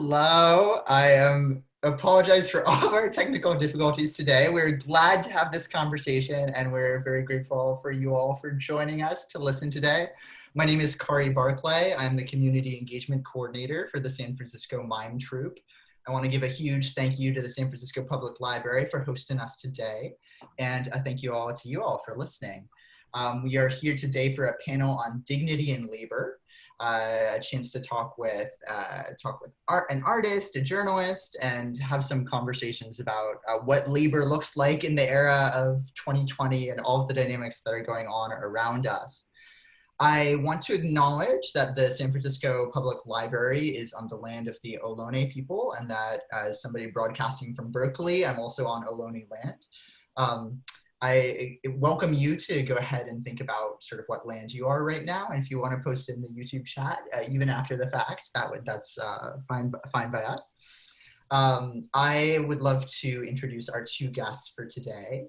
Hello, I am apologize for all of our technical difficulties today. We're glad to have this conversation and we're very grateful for you all for joining us to listen today. My name is Kari Barclay. I'm the Community Engagement Coordinator for the San Francisco Mime Troupe. I want to give a huge thank you to the San Francisco Public Library for hosting us today. And a thank you all to you all for listening. Um, we are here today for a panel on dignity in labor uh, a chance to talk with uh, talk with art, an artist, a journalist, and have some conversations about uh, what labor looks like in the era of 2020 and all of the dynamics that are going on around us. I want to acknowledge that the San Francisco Public Library is on the land of the Ohlone people and that as somebody broadcasting from Berkeley, I'm also on Ohlone land. Um, I welcome you to go ahead and think about sort of what land you are right now. And if you want to post in the YouTube chat, uh, even after the fact, that would that's uh, fine, fine by us. Um, I would love to introduce our two guests for today.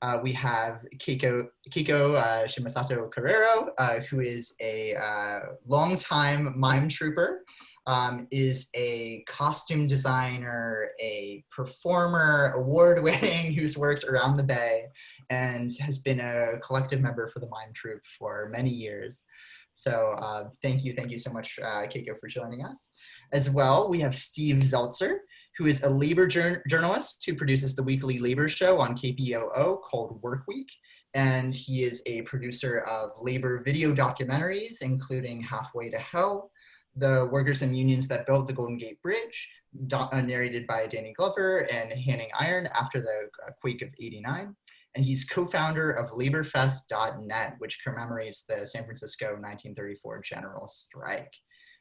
Uh, we have Kiko, Keiko uh, Shimosato Carreiro, uh, who is a uh, longtime mime trooper um, is a costume designer, a performer, award winning, who's worked around the Bay and has been a collective member for the Mime Troupe for many years. So uh, thank you, thank you so much, uh, Keiko, for joining us. As well, we have Steve Zeltzer, who is a labor journalist who produces the weekly labor show on KPOO called Work Week. And he is a producer of labor video documentaries, including Halfway to Hell, the workers and unions that built the Golden Gate Bridge, uh, narrated by Danny Glover and Hanning Iron after the uh, quake of 89. And he's co-founder of LaborFest.net, which commemorates the San Francisco 1934 general strike.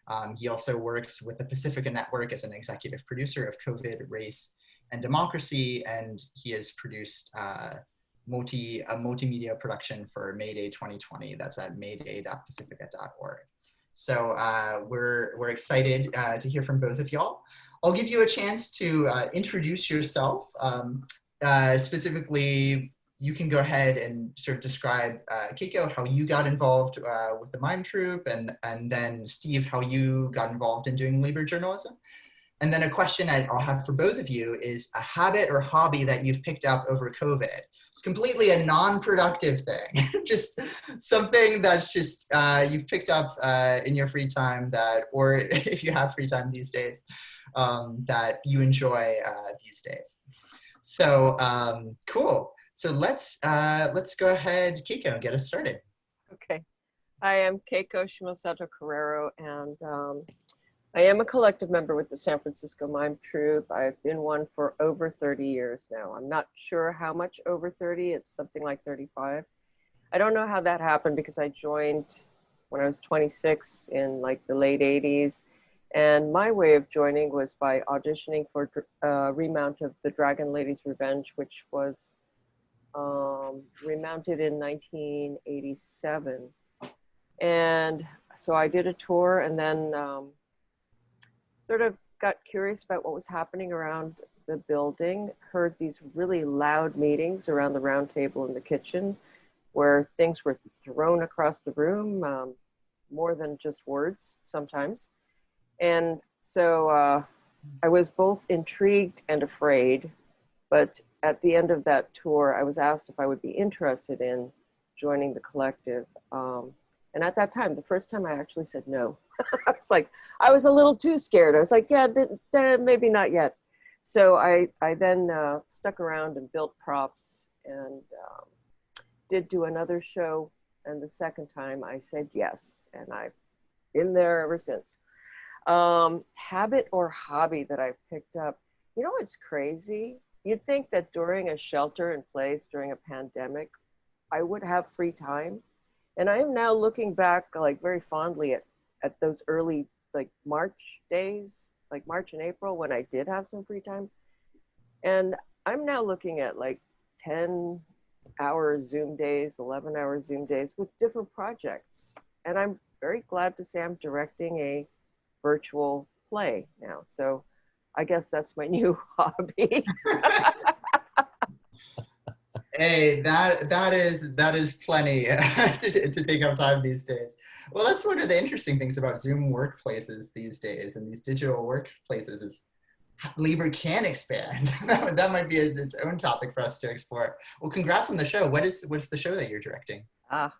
Um, he also works with the Pacifica Network as an executive producer of COVID, Race, and Democracy, and he has produced uh, multi, a multimedia production for Mayday 2020 that's at mayday.pacifica.org. So uh, we're, we're excited uh, to hear from both of y'all. I'll give you a chance to uh, introduce yourself. Um, uh, specifically, you can go ahead and sort of describe, uh, Keiko, how you got involved uh, with the Mime Troupe, and, and then Steve, how you got involved in doing labor journalism. And then a question I'll have for both of you is a habit or hobby that you've picked up over COVID. It's completely a non-productive thing. just something that's just uh, you've picked up uh, in your free time that, or if you have free time these days, um, that you enjoy uh, these days. So um, cool. So let's uh, let's go ahead, Keiko, and get us started. Okay. I am Keiko Shimosato Carreiro, and um, I am a collective member with the San Francisco Mime Troupe. I've been one for over 30 years now. I'm not sure how much over 30, it's something like 35. I don't know how that happened because I joined when I was 26 in like the late 80s. And my way of joining was by auditioning for a uh, remount of The Dragon Lady's Revenge, which was um, remounted in 1987. And so I did a tour and then um, sort of got curious about what was happening around the building, heard these really loud meetings around the round table in the kitchen where things were thrown across the room, um, more than just words sometimes. And so uh, I was both intrigued and afraid, but at the end of that tour, I was asked if I would be interested in joining the collective. Um, and at that time, the first time I actually said no. I was like, I was a little too scared. I was like, yeah, maybe not yet. So I, I then uh, stuck around and built props and um, did do another show. And the second time I said yes. And I've been there ever since. Um, habit or hobby that I picked up. You know, it's crazy. You'd think that during a shelter in place, during a pandemic, I would have free time. And I am now looking back like very fondly at at those early like March days, like March and April when I did have some free time. And I'm now looking at like 10 hour Zoom days, 11 hour Zoom days with different projects. And I'm very glad to say I'm directing a virtual play now. So I guess that's my new hobby. hey, that that is that is plenty to, to take up time these days. Well, that's one of the interesting things about Zoom workplaces these days and these digital workplaces is labor can expand. that might be its own topic for us to explore. Well, congrats on the show. What is what's the show that you're directing? Ah,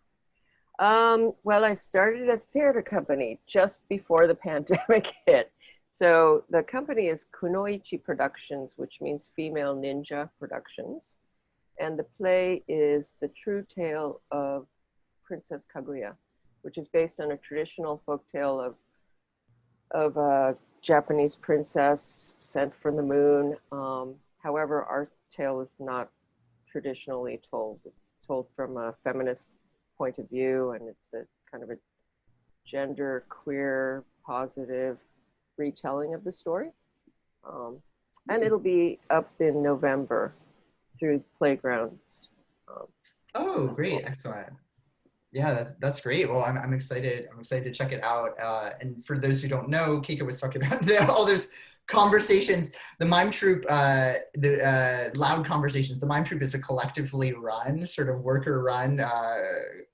um, well, I started a theater company just before the pandemic hit. So the company is Kunoichi Productions, which means Female Ninja Productions. And the play is The True Tale of Princess Kaguya, which is based on a traditional folk tale of, of a Japanese princess sent from the moon. Um, however, our tale is not traditionally told. It's told from a feminist point of view, and it's a kind of a gender queer positive retelling of the story. Um, and it'll be up in November through playgrounds. Um, oh, great! Excellent. Yeah, that's that's great. Well, I'm I'm excited. I'm excited to check it out. Uh, and for those who don't know, Keiko was talking about all those conversations. The Mime troupe, uh, the uh, loud conversations. The Mime troupe is a collectively run, sort of worker run, uh,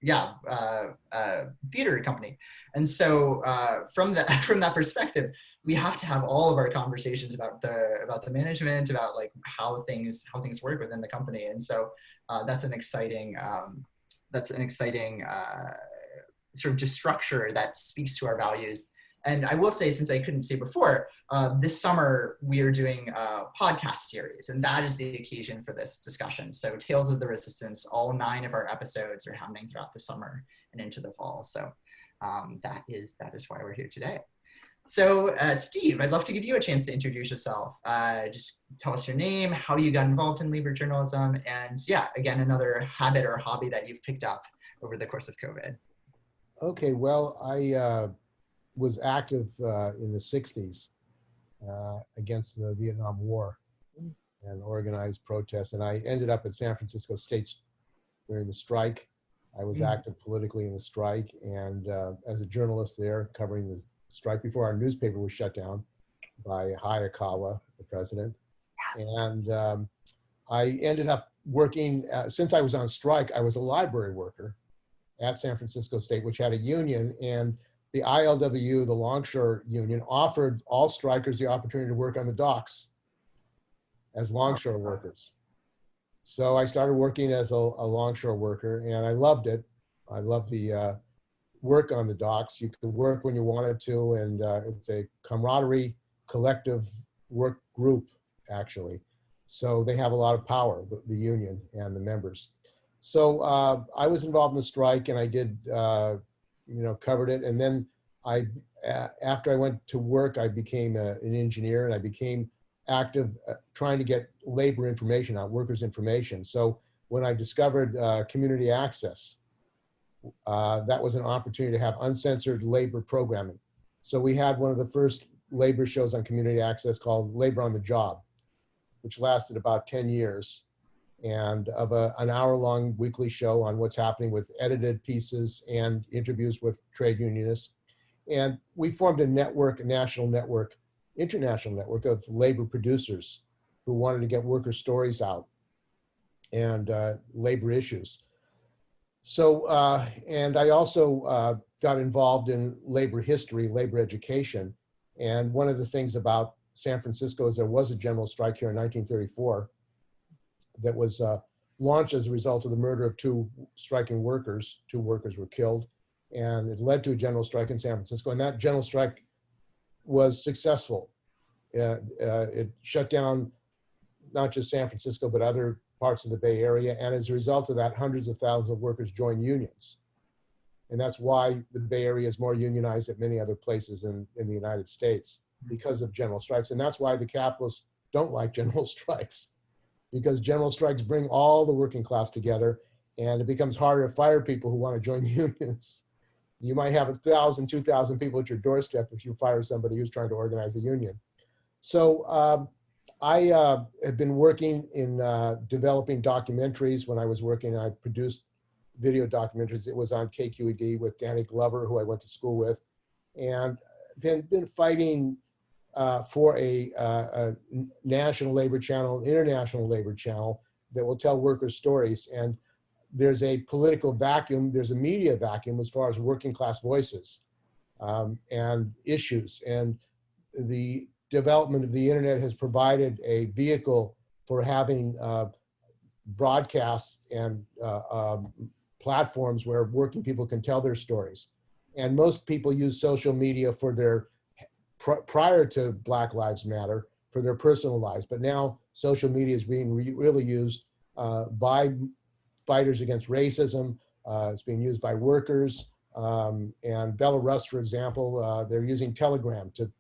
yeah, uh, uh, theater company. And so uh, from that from that perspective, we have to have all of our conversations about the about the management, about like how things how things work within the company. And so that's an exciting um, that's an exciting sort of just structure that speaks to our values and I will say, since I couldn't say before, uh, this summer we are doing a podcast series, and that is the occasion for this discussion. So, Tales of the Resistance, all nine of our episodes are happening throughout the summer and into the fall. So, um, that is that is why we're here today. So, uh, Steve, I'd love to give you a chance to introduce yourself. Uh, just tell us your name, how you got involved in labor journalism, and yeah, again, another habit or hobby that you've picked up over the course of COVID. Okay, well, I uh, was active uh, in the 60s uh, against the Vietnam War and organized protests. And I ended up at San Francisco State during the strike. I was mm. active politically in the strike and uh, as a journalist there covering the strike before our newspaper was shut down by Hayakawa, the president. And um, I ended up working, uh, since I was on strike, I was a library worker at San Francisco State, which had a union. And the ILWU, the Longshore Union, offered all strikers the opportunity to work on the docks as longshore workers. So I started working as a, a longshore worker and I loved it. I loved the uh, work on the docks. You could work when you wanted to and uh, it's a camaraderie collective work group actually. So they have a lot of power, the, the union and the members. So uh, I was involved in the strike and I did uh, you know, covered it. And then I, after I went to work, I became a, an engineer and I became active uh, trying to get labor information out, workers information. So when I discovered uh, community access, uh, that was an opportunity to have uncensored labor programming. So we had one of the first labor shows on community access called Labor on the Job, which lasted about 10 years and of a, an hour long weekly show on what's happening with edited pieces and interviews with trade unionists. And we formed a network, a national network, international network of labor producers who wanted to get worker stories out and uh, labor issues. So, uh, and I also uh, got involved in labor history, labor education. And one of the things about San Francisco is there was a general strike here in 1934 that was uh, launched as a result of the murder of two striking workers. Two workers were killed, and it led to a general strike in San Francisco. And that general strike was successful. Uh, uh, it shut down not just San Francisco, but other parts of the Bay Area. And as a result of that, hundreds of thousands of workers joined unions. And that's why the Bay Area is more unionized than many other places in, in the United States because of general strikes. And that's why the capitalists don't like general strikes because general strikes bring all the working class together and it becomes harder to fire people who want to join unions. You might have a thousand, two thousand people at your doorstep if you fire somebody who's trying to organize a union. So um, I uh, have been working in uh, developing documentaries. When I was working, I produced video documentaries. It was on KQED with Danny Glover, who I went to school with, and been been fighting uh, for a, uh, a, national labor channel, international labor channel that will tell workers' stories. And there's a political vacuum, there's a media vacuum as far as working class voices um, and issues. And the development of the internet has provided a vehicle for having uh, broadcasts and uh, um, platforms where working people can tell their stories. And most people use social media for their, pr prior to Black Lives Matter, for their personal lives. But now social media is being re really used uh, by fighters against racism. Uh, it's being used by workers. Um, and Belarus, for example, uh, they're using Telegram to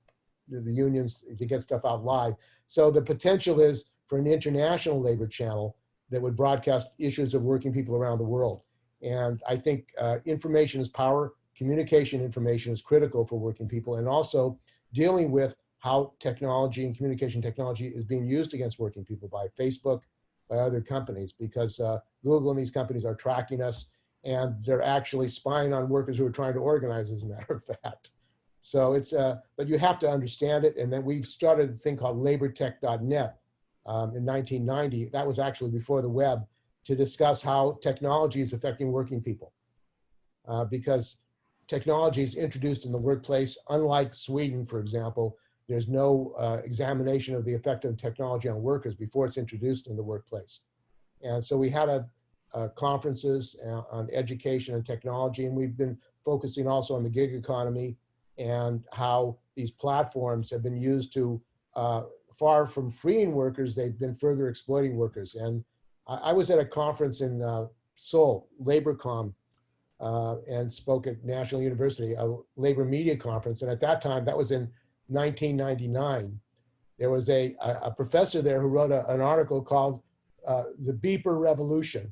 the unions to get stuff out live. So the potential is for an international labor channel that would broadcast issues of working people around the world. And I think uh, information is power, communication information is critical for working people, and also dealing with how technology and communication technology is being used against working people by Facebook, by other companies, because uh, Google and these companies are tracking us and they're actually spying on workers who are trying to organize, as a matter of fact. So it's, uh, but you have to understand it. And then we've started a thing called labortech.net um, in 1990. That was actually before the web to discuss how technology is affecting working people. Uh, because technology is introduced in the workplace, unlike Sweden, for example, there's no uh, examination of the effect of technology on workers before it's introduced in the workplace. And so we had a, a conferences uh, on education and technology, and we've been focusing also on the gig economy and how these platforms have been used to, uh, far from freeing workers, they've been further exploiting workers. And I, I was at a conference in uh, Seoul, LaborCom, uh, and spoke at National University, a labor media conference. And at that time, that was in 1999, there was a, a, professor there who wrote a, an article called uh, The Beeper Revolution.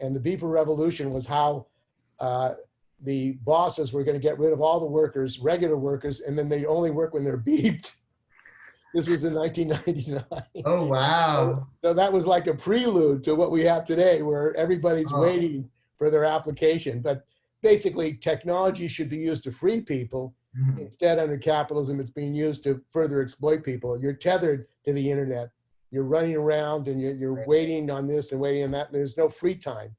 And the Beeper Revolution was how uh, the bosses were going to get rid of all the workers, regular workers, and then they only work when they're beeped. This was in 1999. Oh, wow. So, so, that was like a prelude to what we have today, where everybody's oh. waiting for their application. But basically, technology should be used to free people Mm-hmm. Instead, under capitalism, it's being used to further exploit people. You're tethered to the internet. You're running around and you're, you're right. waiting on this and waiting on that. There's no free time.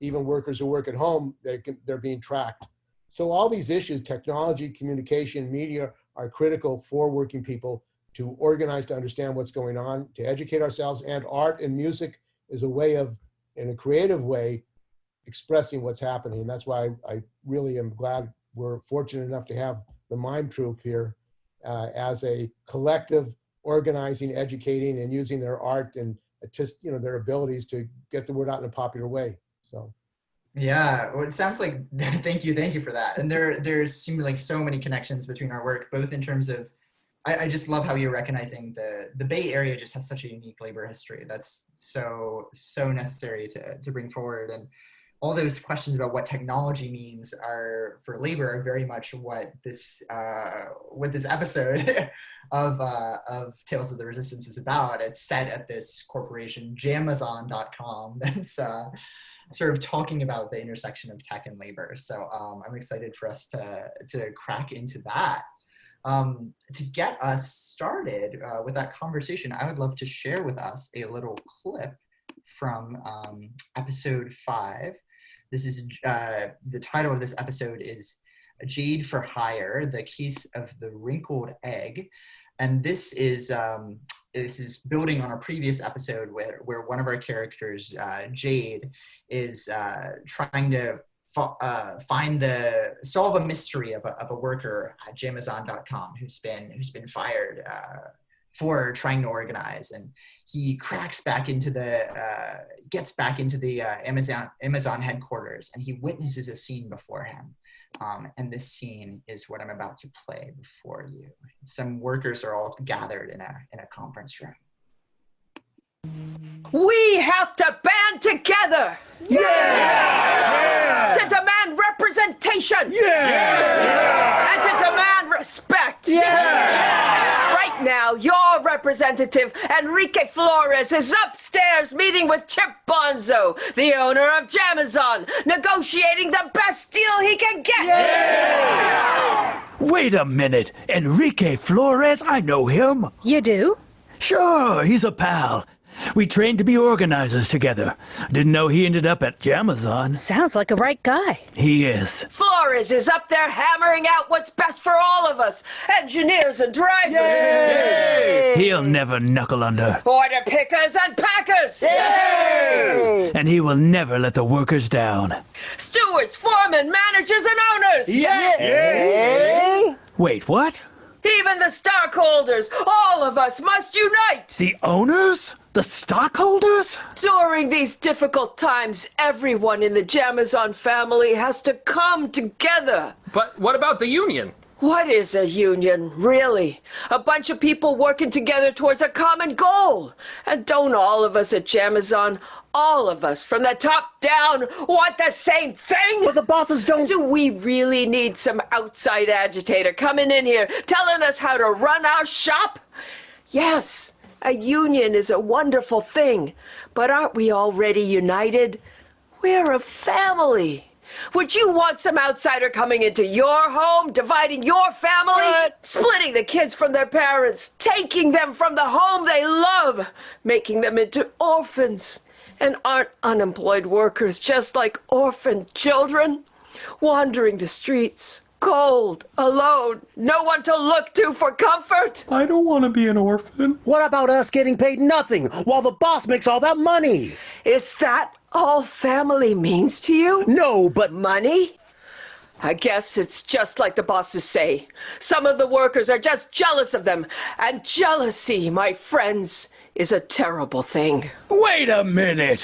Even workers who work at home, they can, they're being tracked. So all these issues, technology, communication, media, are critical for working people to organize to understand what's going on, to educate ourselves, and art and music is a way of, in a creative way, expressing what's happening. And that's why I, I really am glad we're fortunate enough to have the MIME troupe here uh, as a collective organizing, educating, and using their art and just you know their abilities to get the word out in a popular way. So. Yeah, well, it sounds like thank you, thank you for that. And there, there's seem like so many connections between our work, both in terms of, I, I, just love how you're recognizing the the Bay Area just has such a unique labor history. That's so so necessary to to bring forward. And all those questions about what technology means are for labor are very much what this uh, what this episode of uh, of Tales of the Resistance is about. It's set at this corporation Jamazon.com that's uh, sort of talking about the intersection of tech and labor. So um, I'm excited for us to to crack into that. Um, to get us started uh, with that conversation, I would love to share with us a little clip from um, episode five this is uh, the title of this episode is Jade for Hire: The Case of the Wrinkled Egg, and this is um, this is building on a previous episode where where one of our characters, uh, Jade, is uh, trying to uh, find the solve a mystery of a, of a worker at Jamazon.com who's been who's been fired uh, for trying to organize. And he cracks back into the uh, gets back into the uh, amazon amazon headquarters and he witnesses a scene before him um, and this scene is what i'm about to play before you. Some workers are all gathered in a in a conference room we have to band together yeah, yeah! to demand representation yeah! yeah! and to demand respect yeah! Right now, your representative, Enrique Flores, is upstairs meeting with Chip Bonzo, the owner of Jamazon, negotiating the best deal he can get. Yeah! Wait a minute. Enrique Flores? I know him. You do? Sure, he's a pal. We trained to be organizers together. Didn't know he ended up at Jamazon. Sounds like a right guy. He is. Flores is up there hammering out what's best for all of us engineers and drivers, He'll never knuckle under. order pickers and packers, And he will never let the workers down. stewards, foremen, managers, and owners. Wait, what? Even the stockholders, all of us must unite. The owners? The stockholders? During these difficult times, everyone in the Jamazon family has to come together. But what about the union? What is a union, really? A bunch of people working together towards a common goal. And don't all of us at Jamazon, all of us from the top down, want the same thing? But the bosses don't. Do we really need some outside agitator coming in here telling us how to run our shop? Yes, a union is a wonderful thing, but aren't we already united? We're a family. Would you want some outsider coming into your home, dividing your family, splitting the kids from their parents, taking them from the home they love, making them into orphans? And aren't unemployed workers just like orphaned children? Wandering the streets, cold, alone, no one to look to for comfort? I don't want to be an orphan. What about us getting paid nothing while the boss makes all that money? Is that all family means to you? No, but Money? I guess it's just like the bosses say. Some of the workers are just jealous of them. And jealousy, my friends, is a terrible thing. Wait a minute!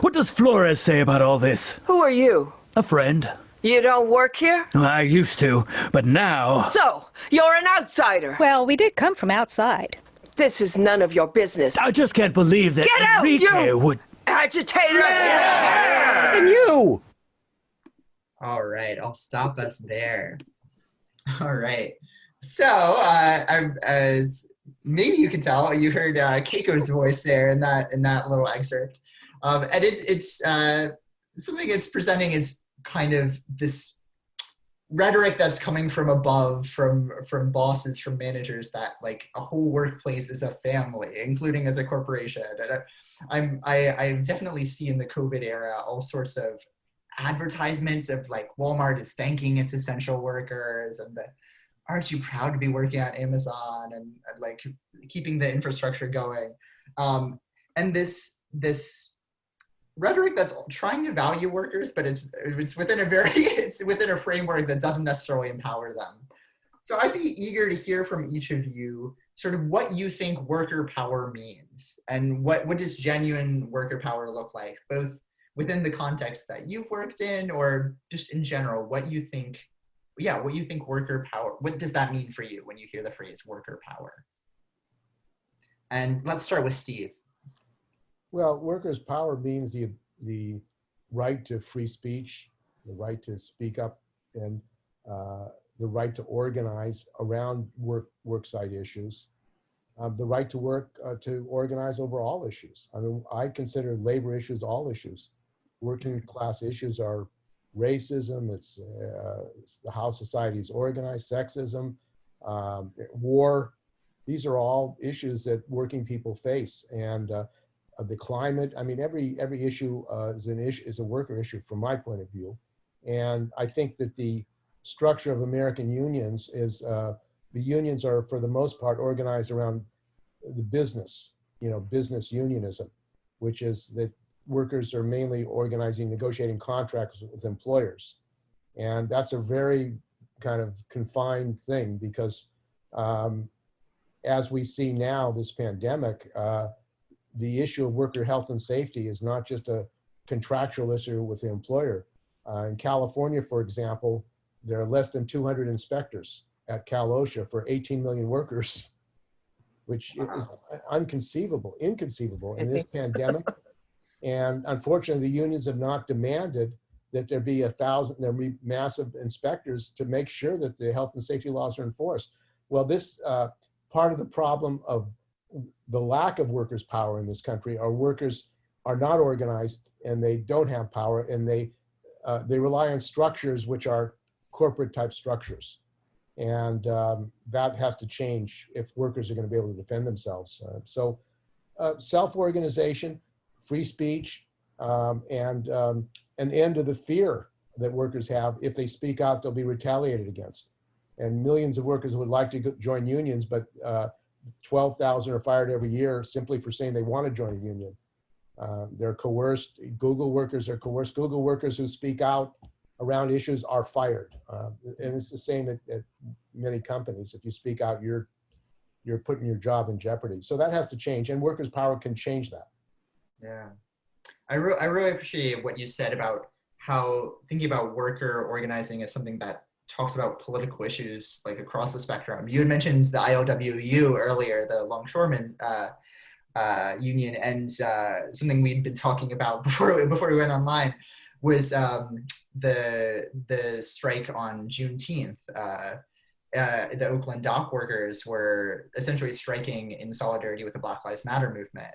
What does Flores say about all this? Who are you? A friend. You don't work here? I used to, but now. So, you're an outsider. Well, we did come from outside. This is none of your business. I just can't believe that Get out, Enrique you- would. Agitator! and you. All right, I'll stop us there. All right. So, uh, I, as maybe you can tell, you heard uh, Keiko's voice there in that in that little excerpt, um, and it's it's uh, something it's presenting is kind of this rhetoric that's coming from above, from from bosses, from managers, that like a whole workplace is a family, including as a corporation. And I, I'm I, I definitely see in the COVID era all sorts of advertisements of like Walmart is thanking its essential workers and the aren't you proud to be working at Amazon and, and like keeping the infrastructure going um, and this this rhetoric that's trying to value workers but it's it's within a very it's within a framework that doesn't necessarily empower them. So I'd be eager to hear from each of you sort of what you think worker power means and what what does genuine worker power look like both within the context that you've worked in or just in general what you think yeah what you think worker power what does that mean for you when you hear the phrase worker power? And let's start with steve Well, workers' power means the, the right to free speech, the right to speak up, and uh, the right to organize around work, worksite issues, um, the right to work, uh, to organize over all issues. I mean, I consider labor issues all issues. Working class issues are racism, it's, uh, it's the how society is organized, sexism, um, war. These are all issues that working people face. And uh, of the climate. I mean, every every issue uh, is an issue is a worker issue from my point of view, and I think that the structure of American unions is uh, the unions are for the most part organized around the business, you know, business unionism, which is that workers are mainly organizing, negotiating contracts with employers, and that's a very kind of confined thing because um, as we see now, this pandemic. Uh, the issue of worker health and safety is not just a contractual issue with the employer. Uh, in California, for example, there are less than 200 inspectors at Cal OSHA for 18 million workers, which is unconceivable, inconceivable in this pandemic. And unfortunately, the unions have not demanded that there be a thousand, there be massive inspectors to make sure that the health and safety laws are enforced. Well, this uh, part of the problem of the lack of workers' power in this country are workers are not organized and they don't have power and they uh, they rely on structures which are corporate type structures and um, that has to change if workers are going to be able to defend themselves uh, so uh, self-organization, free speech, um, and um, an end to the fear that workers have. If they speak out, they'll be retaliated against. And millions of workers would like to join unions, but uh, 12,000 are fired every year simply for saying they want to join a union. Uh, they're coerced. Google workers are coerced. Google workers who speak out around issues are fired. Uh, and it's the same at, at many companies. If you speak out, you're you're putting your job in jeopardy. So that has to change, and workers' power can change that. Yeah, I, re I really appreciate what you said about how thinking about worker organizing as something that talks about political issues like across the spectrum. You had mentioned the ILWU earlier, the longshoremen uh, uh, union, and uh, something we'd been talking about before before we went online was um, the the strike on Juneteenth. Uh, uh, the Oakland dock workers were essentially striking in solidarity with the Black Lives Matter movement,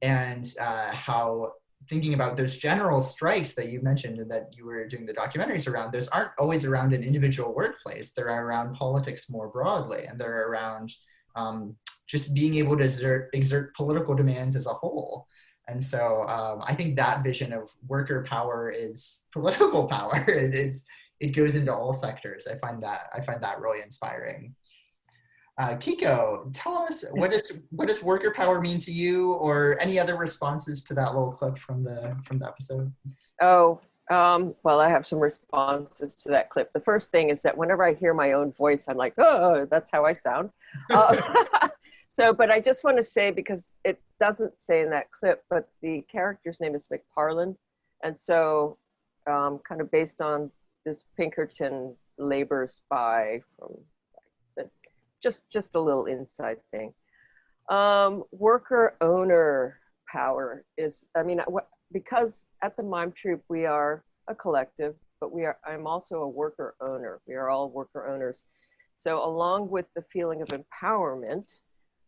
and uh, how thinking about those general strikes that you mentioned and that you were doing the documentaries around, those aren't always around an individual workplace. They're around politics more broadly, and they're around um, just being able to exert, exert, political demands as a whole. And so um, I think that vision of worker power is political power. And it's it goes into all sectors. I find that I find that really inspiring. Uh, Kiko, tell us what is what does worker power mean to you, or any other responses to that little clip from the from the episode? Oh, um, well, I have some responses to that clip. The first thing is that whenever I hear my own voice, I'm like, oh, that's how I sound. Uh, so, but I just want to say because it doesn't say in that clip, but the character's name is McParland, and so um, kind of based on this Pinkerton labor spy from just just a little inside thing. Um, worker owner power is I mean because at the Mime Troupe we are a collective, but we are I'm also a worker owner. We are all worker owners. So along with the feeling of empowerment,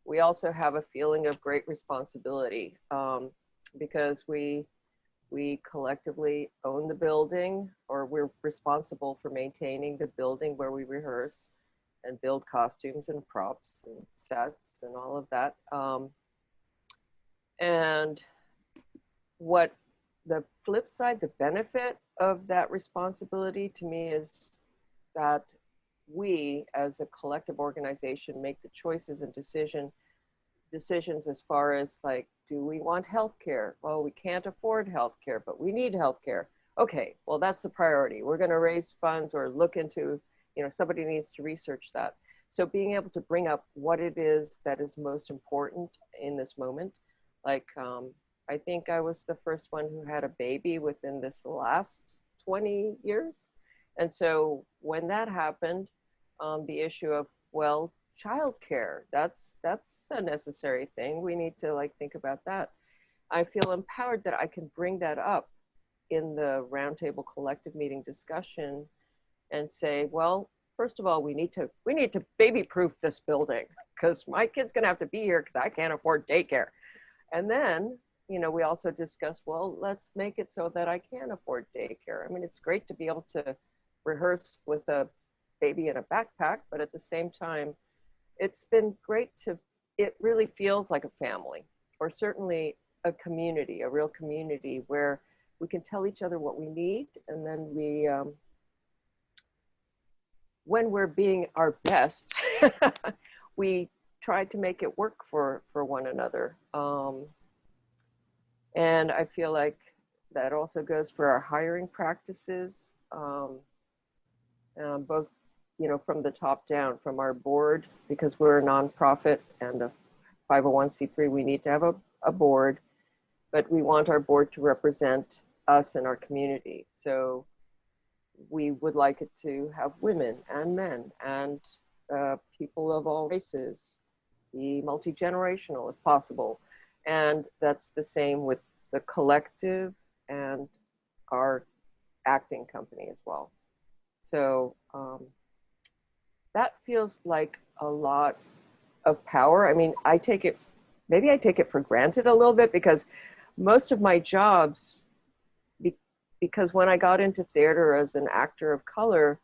we also have a feeling of great responsibility um, because we we collectively own the building or we're responsible for maintaining the building where we rehearse and build costumes and props and sets and all of that. Um, and what the flip side, the benefit of that responsibility to me is that we as a collective organization make the choices and decision decisions as far as like do we want health care well we can't afford health care but we need health care okay well that's the priority. We're going to raise funds or look into you know somebody needs to research that. So being able to bring up what it is that is most important in this moment like um, i think i was the first one who had a baby within this last 20 years. And so when that happened um, the issue of well childcare that's that's a necessary thing. We need to like think about that. I feel empowered that i can bring that up in the roundtable collective meeting discussion and say, well, first of all, we need to we need to baby proof this building because my kid's gonna have to be here because I can't afford daycare. And then, you know, we also discussed, well, let's make it so that I can afford daycare. I mean, it's great to be able to rehearse with a baby in a backpack, but at the same time, it's been great to it really feels like a family or certainly a community, a real community where we can tell each other what we need and then we um, when we're being our best, we try to make it work for, for one another. Um, and I feel like that also goes for our hiring practices, um, um, both, you know, from the top down, from our board, because we're a nonprofit and a 501c3, we need to have a, a board, but we want our board to represent us and our community. So we would like it to have women and men and uh, people of all races, be multi-generational if possible. And that's the same with the collective and our acting company as well. So um, that feels like a lot of power. I mean, I take it, maybe I take it for granted a little bit because most of my jobs because when I got into theater as an actor of color,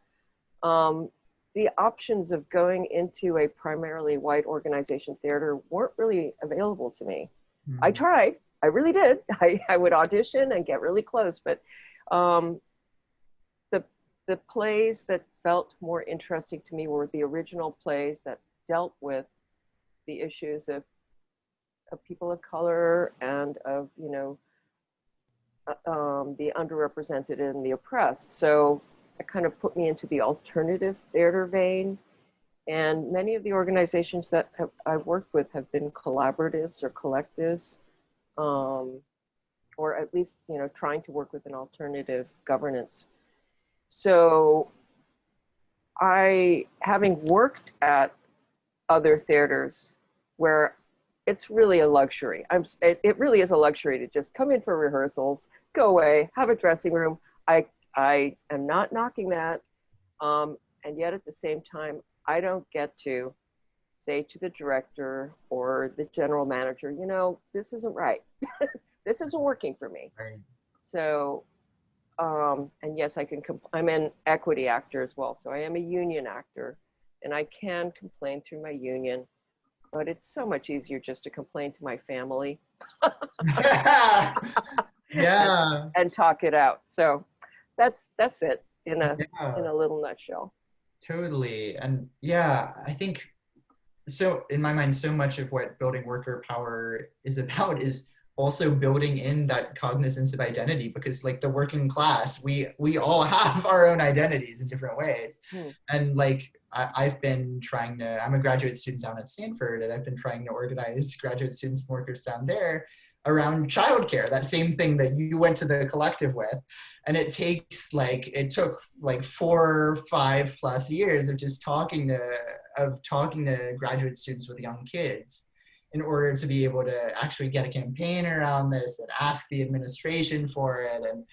um, the options of going into a primarily white organization theater weren't really available to me. I tried. I really did. I, I would audition and get really close, but um, the the plays that felt more interesting to me were the original plays that dealt with the issues of of people of color and of you know um, the underrepresented and the oppressed. So it kind of put me into the alternative theater vein. And many of the organizations that have, I've worked with have been collaboratives or collectives, um, or at least you know trying to work with an alternative governance. So I, having worked at other theaters where it's really a luxury. I'm, it, it really is a luxury to just come in for rehearsals, go away, have a dressing room. I, I am not knocking that. Um, and yet at the same time, I don't get to say to the director or the general manager, you know, this isn't right. this isn't working for me. Right. So, um, and yes, I can, compl- I'm an equity actor as well. So I am a union actor and I can complain through my union, but it's so much easier just to complain to my family yeah. and talk it out. So that's, that's it in a, Yeah. in a little nutshell. Totally. And yeah, I think so in my mind, so much of what building worker power is about is also building in that cognizance of identity because like the working class, we we all have our own identities in different ways. Hmm. And like I, I've been trying to, I'm a graduate student down at Stanford and I've been trying to organize graduate students and workers down there around childcare, that same thing that you went to the collective with. And it takes like, it took like four, five plus years of just talking to, of talking to graduate students with young kids in order to be able to actually get a campaign around this and ask the administration for it. And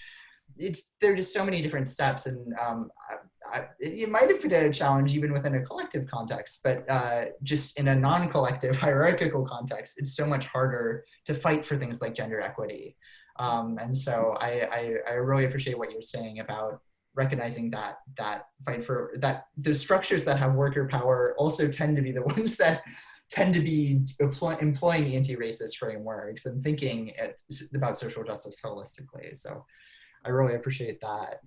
it's, there are just so many different steps and um, I, I, it might have been a challenge even within a collective context, but uh, just in a non-collective hierarchical context, it's so much harder to fight for things like gender equity. Um, and so I, I, I really appreciate what you're saying about recognizing that that fight for that the structures that have worker power also tend to be the ones that tend to be employ, employing anti-racist frameworks and thinking at, about social justice holistically. So I really appreciate that.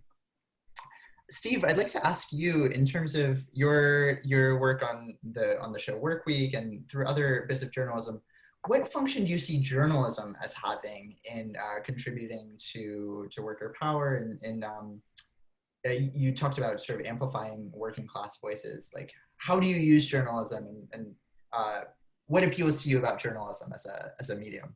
Steve, I'd like to ask you in terms of your your work on the on the show Work Week and through other bits of journalism, what function do you see journalism as having in uh, contributing to to worker power and, and um, uh, you talked about sort of amplifying working class voices. Like, how do you use journalism and, and uh, what appeals to you about journalism as a as a medium?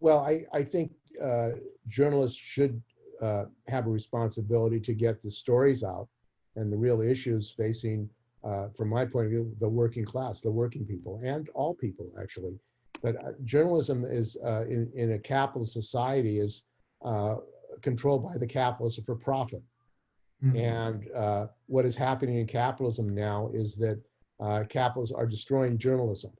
Well, I, I think uh, journalists should uh, have a responsibility to get the stories out and the real issues facing, uh, from my point of view, the working class, the working people, and all people actually. But uh, journalism is uh, in, in a capitalist society is uh, controlled by the capitalists for profit. Mm-hmm. And uh, what is happening in capitalism now is that uh, capitalists are destroying journalism.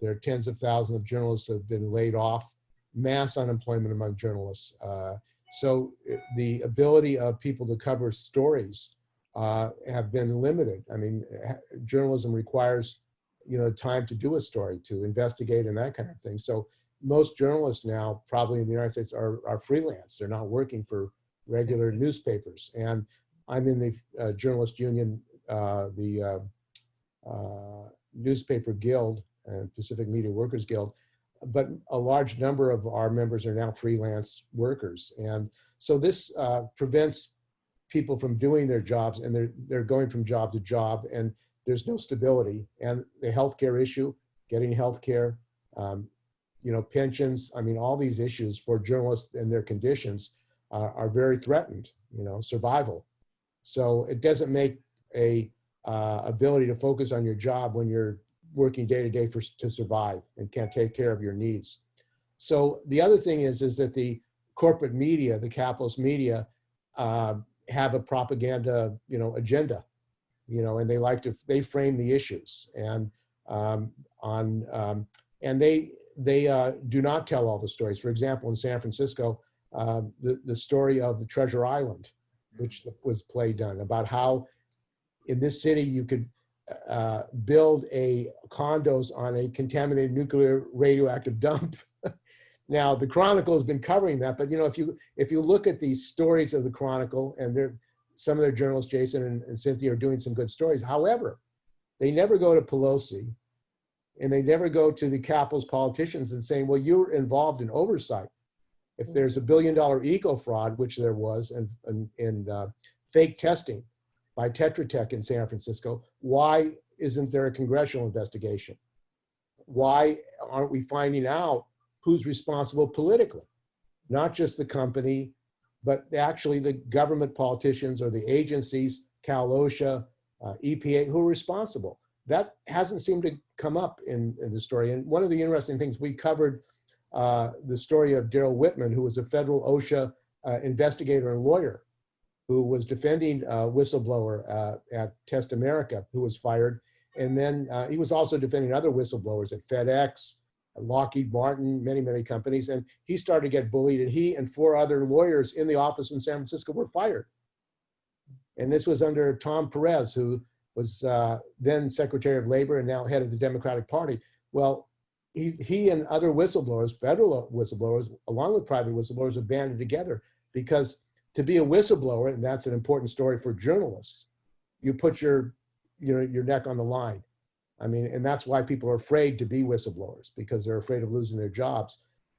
There are tens of thousands of journalists that have been laid off, mass unemployment among journalists. Uh, so the ability of people to cover stories uh, have been limited. I mean, journalism requires, you know, time to do a story, to investigate and that kind of thing. So most journalists now, probably in the United States, are, are freelance. They're not working for regular newspapers. And I'm in the uh, journalist union, uh, the uh, uh, newspaper guild and Pacific Media Workers Guild, but a large number of our members are now freelance workers. And so this uh, prevents people from doing their jobs and they're, they're going from job to job and there's no stability. And the healthcare issue, getting healthcare, um, you know, pensions, I mean, all these issues for journalists and their conditions are very threatened, you know, survival. So it doesn't make a uh, ability to focus on your job when you're working day to day for to survive and can't take care of your needs. So the other thing is is that the corporate media, the capitalist media, uh, have a propaganda you know agenda, you know, and they like to they frame the issues and um, on um, and they they uh, do not tell all the stories. For example, in San Francisco, uh, the the story of the Treasure Island, which was play done about how in this city you could uh, build a condos on a contaminated nuclear radioactive dump Now, the Chronicle has been covering that, but you know, if you if you look at these stories of the Chronicle, and they're some of their journalists, Jason and, and Cynthia, are doing some good stories. However, they never go to Pelosi, and they never go to the Capitol's politicians and saying, "Well, you're involved in oversight. If there's a billion dollar eco fraud, which there was, and and, and uh, fake testing by Tetra Tech in San Francisco, why isn't there a congressional investigation? Why aren't we finding out who's responsible politically? Not just the company, but actually the government politicians or the agencies, Cal OSHA, uh, EPA, who are responsible. That hasn't seemed to come up in, in the story. And one of the interesting things we covered uh, the story of Daryl Whitman, who was a federal OSHA uh, investigator and lawyer who was defending a whistleblower uh, at Test America, who was fired. And then uh, he was also defending other whistleblowers at FedEx, Lockheed Martin, many, many companies. And he started to get bullied and he and four other lawyers in the office in San Francisco were fired. And this was under Tom Perez, who was uh, then Secretary of Labor and now head of the Democratic Party. Well, he, he and other whistleblowers, federal whistleblowers, along with private whistleblowers, have banded together because to be a whistleblower, and that's an important story for journalists, you put your, you know, your neck on the line. I mean, and that's why people are afraid to be whistleblowers because they're afraid of losing their jobs.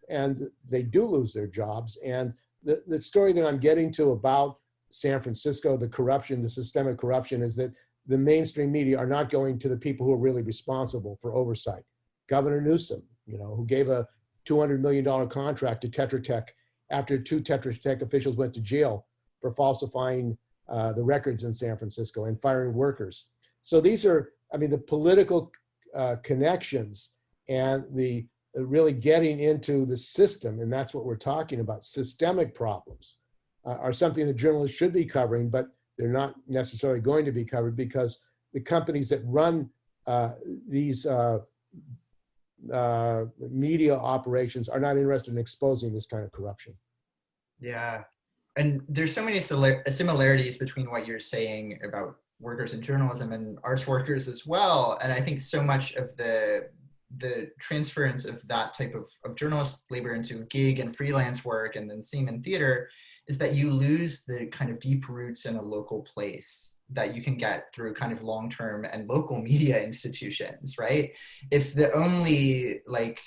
And they do lose their jobs. And the, the story that I'm getting to about San Francisco, the corruption, the systemic corruption, is that the mainstream media are not going to the people who are really responsible for oversight. Governor Newsom, you know, who gave a $200 million contract to Tetra Tech after two Tetra Tech officials went to jail for falsifying uh, the records in San Francisco and firing workers. So these are, I mean, the political uh, connections and the uh, really getting into the system, and that's what we're talking about, systemic problems uh, are something that journalists should be covering, but they're not necessarily going to be covered because the companies that run uh, these uh, media operations are not interested in exposing this kind of corruption. Yeah. And there's so many similarities between what you're saying about workers in journalism and arts workers as well. And I think so much of the the transference of that type of, of journalist labor into gig and freelance work and then same in theater is that you lose the kind of deep roots in a local place that you can get through kind of long-term and local media institutions, right? If the only like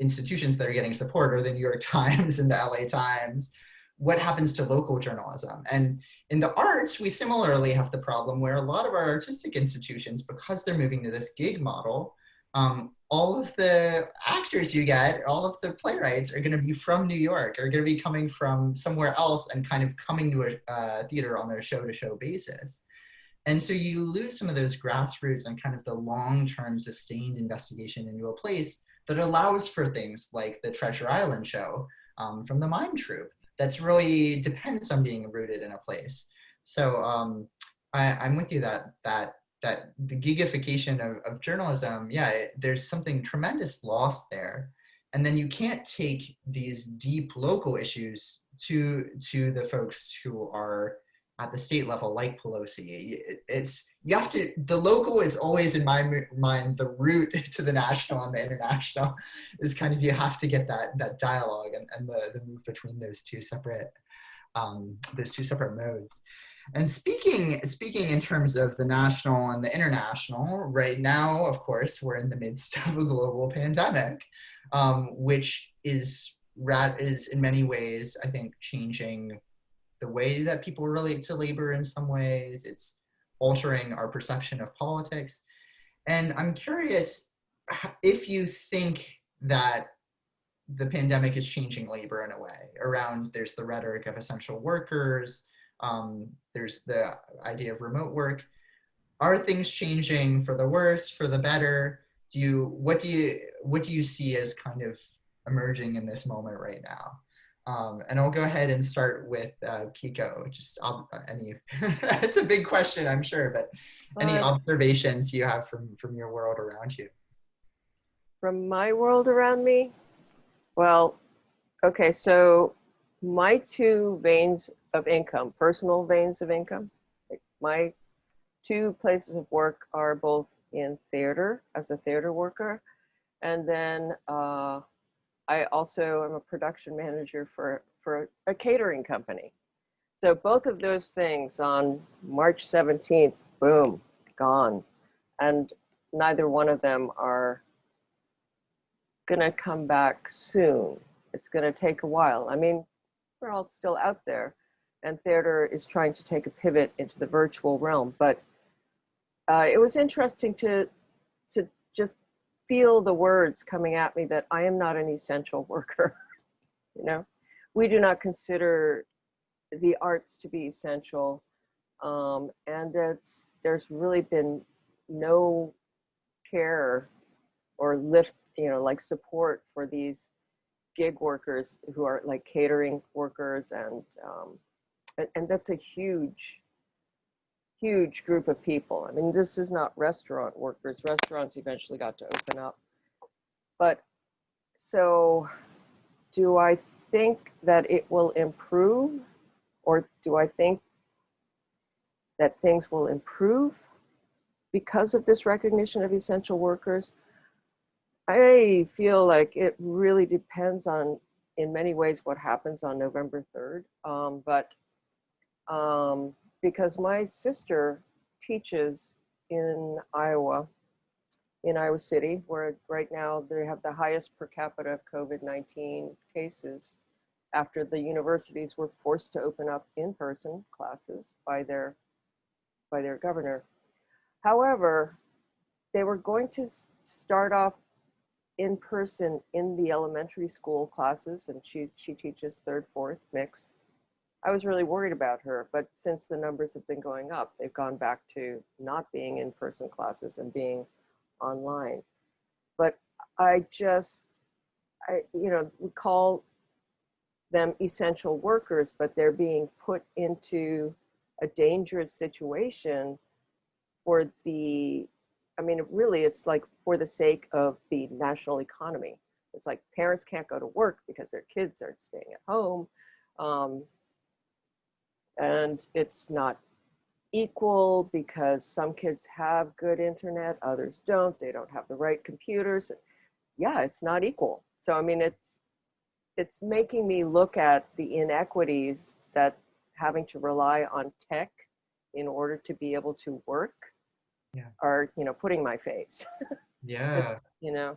institutions that are getting support are the New York Times and the LA Times, what happens to local journalism? And in the arts, we similarly have the problem where a lot of our artistic institutions, because they're moving to this gig model, um, all of the actors you get, all of the playwrights are going to be from New York, are going to be coming from somewhere else and kind of coming to a uh, theater on a show-to-show basis. And so you lose some of those grassroots and kind of the long-term sustained investigation into a place that allows for things like the Treasure Island show um, from the Mime Troupe. That's really depends on being rooted in a place. So um, I, I'm with you that that that the gigification of, of journalism, yeah, it, there's something tremendous lost there. And then you can't take these deep local issues to to the folks who are at the state level like Pelosi. It's, you have to, the local is always in my mind, the route to the national and the international is kind of, you have to get that, that dialogue and, and the, the move between those two separate, um, those two separate modes. And speaking, speaking in terms of the national and the international, right now, of course, we're in the midst of a global pandemic, um, which is, is in many ways, I think, changing the way that people relate to labor in some ways. It's altering our perception of politics. And I'm curious if you think that the pandemic is changing labor in a way around there's the rhetoric of essential workers, um, there's the idea of remote work. Are things changing for the worse, for the better? Do you, what do you, what do you see as kind of emerging in this moment right now? Um, and I'll go ahead and start with uh, Keiko. Just uh, any, it's a big question, I'm sure, but any observations you have from from your world around you? From my world around me, well, okay. So my two veins of income, personal veins of income, my two places of work are both in theater as a theater worker, and then uh, I also am a production manager for, for a catering company. So both of those things on March 17th, boom, gone. And neither one of them are gonna come back soon. It's gonna take a while. I mean, we're all still out there and theater is trying to take a pivot into the virtual realm. But uh, it was interesting to, to just feel the words coming at me that I am not an essential worker. you know, we do not consider the arts to be essential. Um, and that's, there's really been no care or lift, you know, like support for these gig workers who are like catering workers and, um, and, and that's a huge, huge group of people. I mean, this is not restaurant workers. Restaurants eventually got to open up. But so do I think that it will improve or do I think that things will improve because of this recognition of essential workers? I feel like it really depends on, in many ways, what happens on November 3rd. Um, but um, because my sister teaches in Iowa, in Iowa City, where right now they have the highest per capita of COVID-19 cases after the universities were forced to open up in-person classes by their, by their governor. However, they were going to start off in person in the elementary school classes, and she, she teaches third, fourth mix. I was really worried about her, but since the numbers have been going up, they've gone back to not being in-person classes and being online. But I just, I, you know, we call them essential workers, but they're being put into a dangerous situation for the, I mean, really it's like for the sake of the national economy. It's like parents can't go to work because their kids are staying at home. Um, and it's not equal because some kids have good internet, others don't. They don't have the right computers. Yeah, it's not equal. So, I mean, it's, it's making me look at the inequities that having to rely on tech in order to be able to work yeah. are, you know, putting my face. yeah. you know.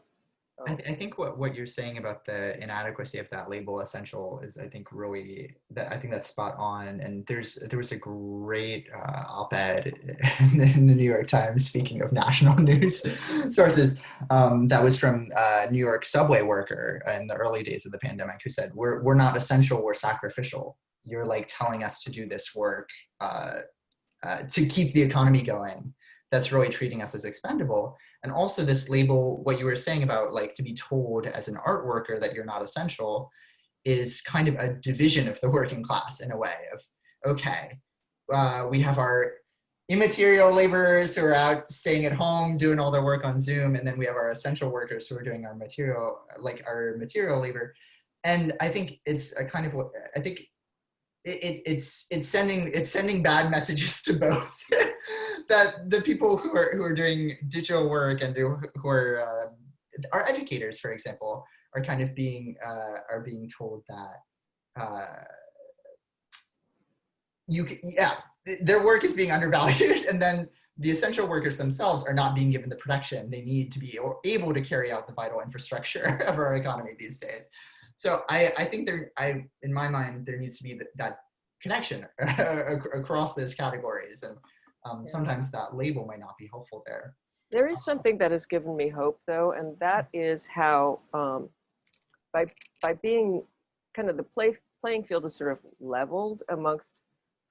I, th- I, think what, what you're saying about the inadequacy of that label essential is I think really that I think that's spot on and there's there was a great uh, op-ed in the, in the, New York Times speaking of national news sources um, that was from a New York subway worker in the early days of the pandemic who said we're, we're not essential we're sacrificial. You're like telling us to do this work uh, uh, to keep the economy going that's really treating us as expendable and also this label, what you were saying about like to be told as an art worker that you're not essential is kind of a division of the working class in a way of, okay, uh, we have our immaterial laborers who are out staying at home doing all their work on Zoom, and then we have our essential workers who are doing our material, like our material labor. And I think it's a kind of I think it, it, it's, it's sending, it's sending bad messages to both. That the people who are who are doing digital work and who, are uh, our educators, for example, are kind of being uh, are being told that uh, you yeah their work is being undervalued, and then the essential workers themselves are not being given the protection they need to be able to carry out the vital infrastructure of our economy these days. So I, I think there, I, in my mind, there needs to be that, that connection across those categories. And um, yeah. sometimes that label might not be helpful there. There is something that has given me hope though, and that is how um, by, by being kind of the play, playing field is sort of leveled amongst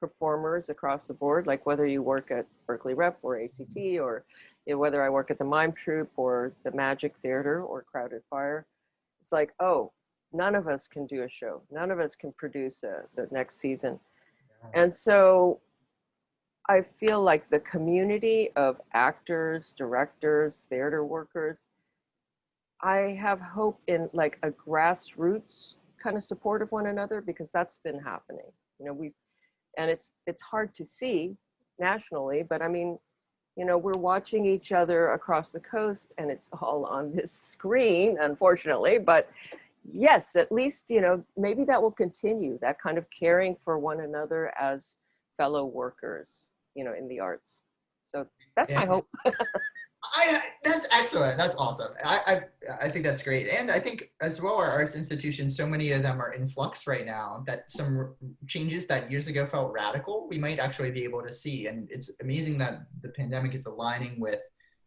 performers across the board, like whether you work at Berkeley Rep or ACT or you know, whether I work at the Mime Troupe or the Magic Theater or Crowded Fire, it's like, oh, none of us can do a show. None of us can produce a, the next season. Yeah. And so I feel like the community of actors, directors, theater workers, I have hope in like a grassroots kind of support of one another because that's been happening. You know, we've, and it's it's hard to see nationally, but I mean, you know, we're watching each other across the coast and it's all on this screen, unfortunately, but yes, at least, you know, maybe that will continue, that kind of caring for one another as fellow workers, you know, in the arts. So that's my hope. I, that's excellent. That's awesome. I, I I think that's great. And I think as well, our arts institutions, so many of them are in flux right now. That some changes that years ago felt radical, we might actually be able to see. And it's amazing that the pandemic is aligning with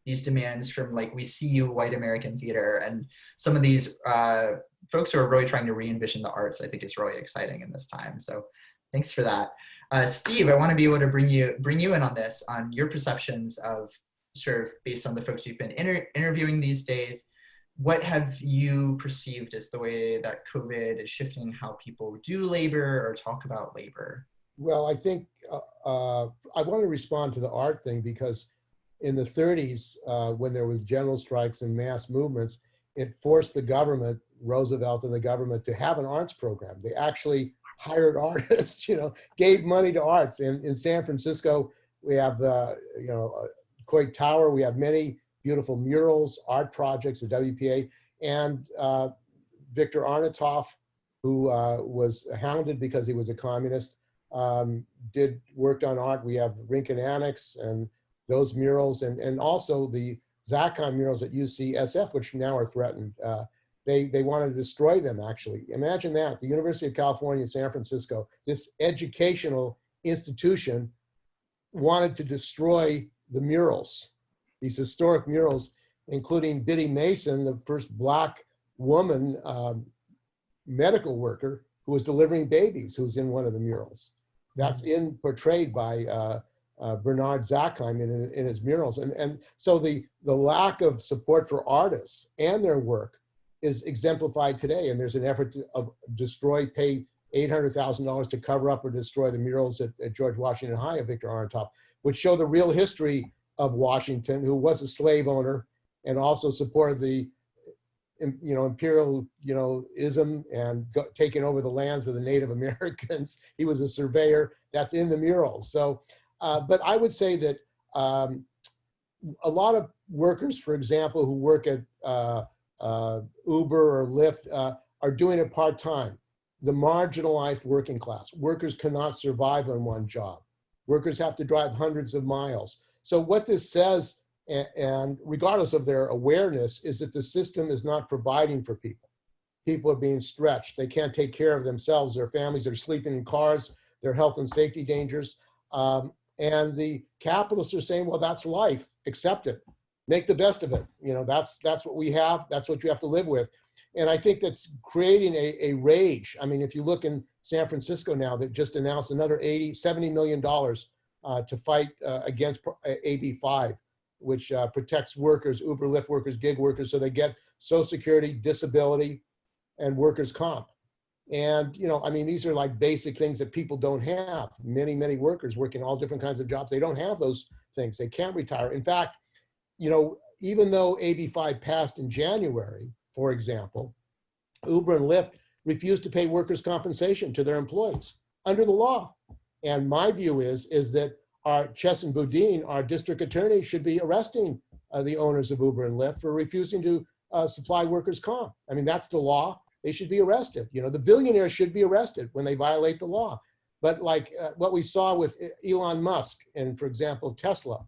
these demands from like we see you white American theater and some of these uh, folks who are really trying to re-envision the arts. I think is really exciting in this time. So thanks for that. Uh, Steve, I want to be able to bring you bring you in on this on your perceptions of sort of based on the folks you've been inter interviewing these days, what have you perceived as the way that COVID is shifting how people do labor or talk about labor? Well, I think uh, uh, I want to respond to the art thing because in the 30s, uh, when there was general strikes and mass movements, it forced the government, Roosevelt and the government, to have an arts program. They actually hired artists, you know, gave money to arts. In in San Francisco, we have the you know uh, Coit Tower. We have many beautiful murals, art projects, the WPA, and uh, Victor Arnautoff, who uh, was hounded because he was a communist um, did worked on art. We have Rincon Annex and those murals, and and also the Zakheim murals at UCSF, which now are threatened. Uh, they they want to destroy them. Actually, imagine that the University of California, San Francisco, this educational institution, wanted to destroy the murals, these historic murals, including Biddy Mason, the first black woman um, medical worker who was delivering babies, who's in one of the murals. That's in portrayed by uh, uh, Bernard Zakheim in, in his murals. And, and so the, the lack of support for artists and their work is exemplified today. And there's an effort to destroy, pay $800,000 to cover up or destroy the murals at, at George Washington High of Victor Arnautoff, which show the real history of Washington, who was a slave owner and also supported the you know, imperial, you know, ism and go, taking over the lands of the Native Americans. He was a surveyor. That's in the murals. So, uh, but I would say that um, a lot of workers, for example, who work at uh, uh, Uber or Lyft, uh, are doing it part time. The marginalized working class workers cannot survive on one job. Workers have to drive hundreds of miles. So what this says and regardless of their awareness, is that the system is not providing for people. People are being stretched. They can't take care of themselves. Their families are sleeping in cars. Their health and safety dangers. Um, and the capitalists are saying, well, that's life. Accept it. Make the best of it. You know, that's that's what we have. That's what you have to live with. And I think that's creating a, a rage. I mean, if you look in San Francisco now, that just announced another 80, 70 million dollars uh, to fight uh, against uh, AB 5 which uh, protects workers, Uber, Lyft workers, gig workers, so they get Social Security, disability, and workers' comp. And you know, I mean, these are like basic things that people don't have. Many, many workers working all different kinds of jobs, they don't have those things. They can't retire. In fact, you know, even though AB5 passed in January, for example, Uber and Lyft refused to pay workers' compensation to their employees under the law. And my view is is that our Chesa Boudin, our district attorney, should be arresting uh, the owners of Uber and Lyft for refusing to uh, supply workers' comp. I mean, that's the law. They should be arrested. You know, the billionaires should be arrested when they violate the law. But like uh, what we saw with E-, Elon Musk and, for example, Tesla,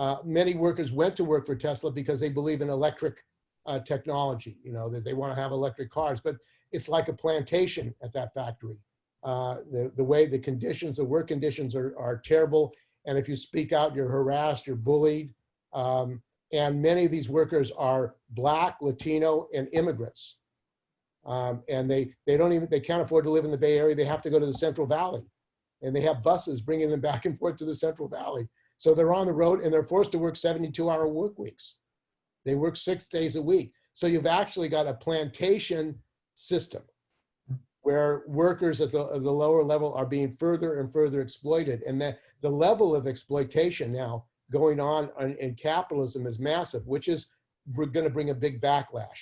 uh, many workers went to work for Tesla because they believe in electric uh, technology. You know, that they want to have electric cars. But it's like a plantation at that factory. Uh, the, the way the conditions, the work conditions are, are terrible. And if you speak out, you're harassed, you're bullied. Um, and many of these workers are Black, Latino, and immigrants. Um, and they, they don't even, they can't afford to live in the Bay Area. They have to go to the Central Valley. And they have buses bringing them back and forth to the Central Valley. So they're on the road and they're forced to work 72 hour work weeks. They work six days a week. So you've actually got a plantation system where workers at the, at the lower level are being further and further exploited. And that the level of exploitation now going on in, in capitalism is massive, which is going to bring a big backlash.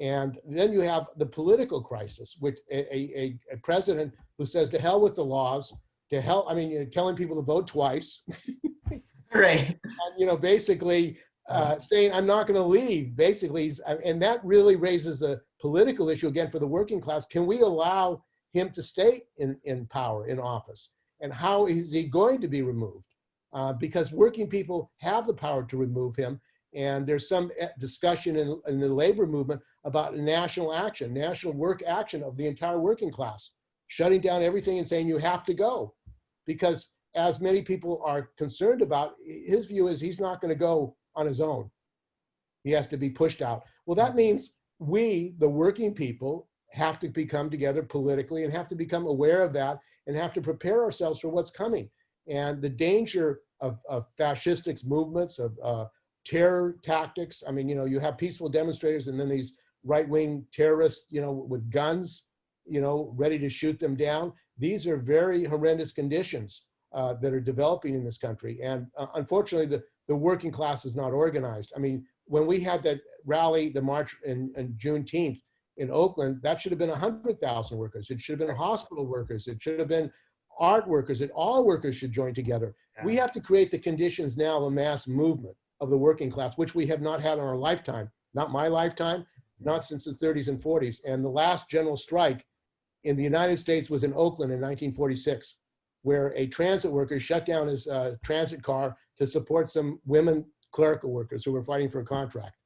And then you have the political crisis, which a, a, a president who says to hell with the laws, to help. I mean, you're telling people to vote twice. Right. And, you know, basically uh, saying, I'm not going to leave, basically. uh, And that really raises a political issue again for the working class. Can we allow him to stay in, in power, in office? And how is he going to be removed? Uh, because working people have the power to remove him. And there's some eh, discussion in, in the labor movement about national action, national work action of the entire working class, shutting down everything and saying you have to go. Because as many people are concerned about, his view is he's not going to go on his own. He has to be pushed out. Well, that means we, the working people, have to become together politically and have to become aware of that and have to prepare ourselves for what's coming. And the danger of, of fascistic movements, of uh, terror tactics. I mean, you know, you have peaceful demonstrators and then these right-wing terrorists, you know, with guns, you know, ready to shoot them down. These are very horrendous conditions uh, that are developing in this country. And uh, unfortunately, the, the working class is not organized. I mean, when we had that rally, the march in, in Juneteenth in Oakland, that should have been 100,000 workers. It should have been hospital workers. It should have been art workers. It, all workers should join together. We have to create the conditions now of a mass movement of the working class, which we have not had in our lifetime. Not my lifetime, not since the 30s and 40s. And the last general strike in the United States was in Oakland in 1946, where a transit worker shut down his uh, transit car to support some women clerical workers who were fighting for a contract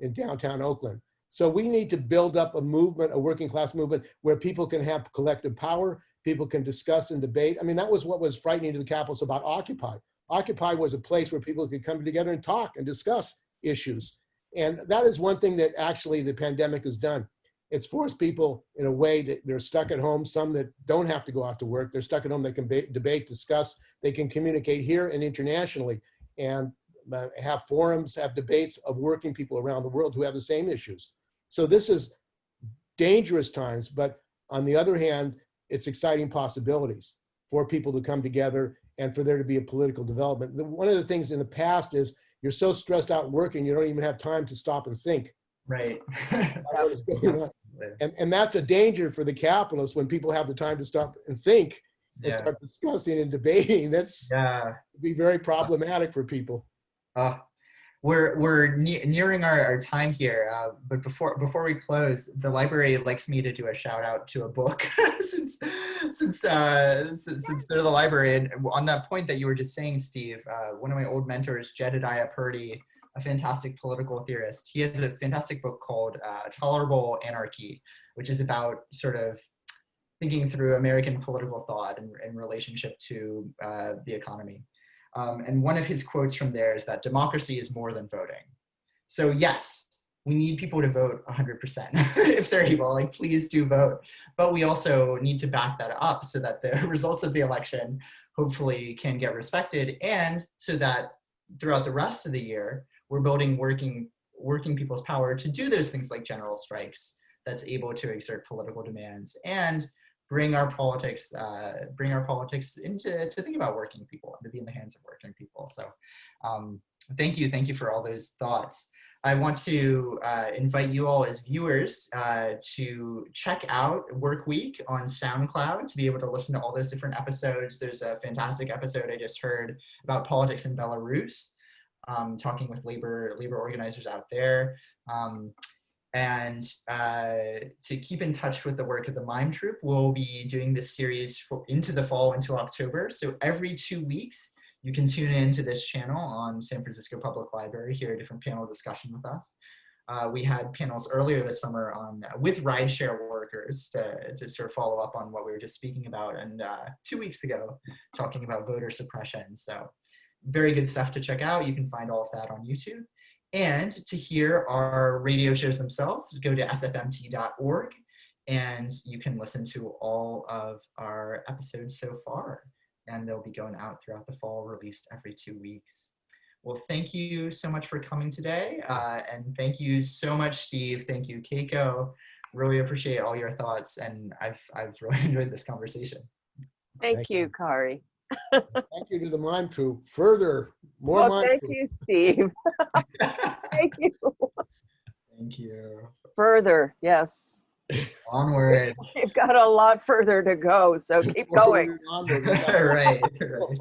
in downtown Oakland. So we need to build up a movement, a working class movement, where people can have collective power, people can discuss and debate. I mean, that was what was frightening to the capitalists about Occupy. Occupy was a place where people could come together and talk and discuss issues. And that is one thing that actually the pandemic has done. It's forced people in a way that they're stuck at home, some that don't have to go out to work. They're stuck at home, they can ba- debate, discuss, they can communicate here and internationally and uh, have forums, have debates of working people around the world who have the same issues. So this is dangerous times, but on the other hand, it's exciting possibilities for people to come together and for there to be a political development. One of the things in the past is you're so stressed out working, you don't even have time to stop and think. Right. about what is going on. And, and that's a danger for the capitalists when people have the time to stop and think and Yeah. start discussing and debating. That's Yeah. be very problematic for people. Uh, we're we're ne- nearing our, our time here, uh, but before before we close, the library likes me to do a shout out to a book since since, uh, since since they're the library. And on that point that you were just saying, Steve, uh, one of my old mentors, Jedediah Purdy, a fantastic political theorist, he has a fantastic book called uh, Tolerable Anarchy, which is about sort of thinking through American political thought in, in relationship to uh, the economy. Um, and one of his quotes from there is that democracy is more than voting. So yes, we need people to vote 100% if they're able, like please do vote. But we also need to back that up so that the results of the election hopefully can get respected and so that throughout the rest of the year, we're building working, working people's power to do those things like general strikes that's able to exert political demands and bring our politics uh, bring our politics into to think about working people and to be in the hands of working people. So um, thank you thank you for all those thoughts. I want to uh, invite you all as viewers uh, to check out work week on soundcloud to be able to listen to all those different episodes. There's a fantastic episode i just heard about politics in belarus um, talking with labor labor organizers out there um, and uh, to keep in touch with the work of the Mime Troupe, we'll be doing this series for, into the fall, into October. So every two weeks, you can tune in to this channel on San Francisco Public Library, hear a different panel discussion with us. Uh, we had panels earlier this summer on with rideshare workers to, to sort of follow up on what we were just speaking about, and uh, two weeks ago, talking about voter suppression. So very good stuff to check out. You can find all of that on YouTube. And to hear our radio shows themselves, go to sfmt.org and you can listen to all of our episodes so far. And they'll be going out throughout the fall, released every two weeks. Well, thank you so much for coming today. Uh, and thank you so much, Steve. Thank you, Keiko. Really appreciate all your thoughts. And I've, I've really enjoyed this conversation. Thank, Thank you, you. Kari. Thank you to the Mime Troupe. Further, more Well, Mime thank Troupe. you, Steve. thank you. Thank you. Further, yes. Onward. You've got a lot further to go, so keep going. Onward, onward. right, right.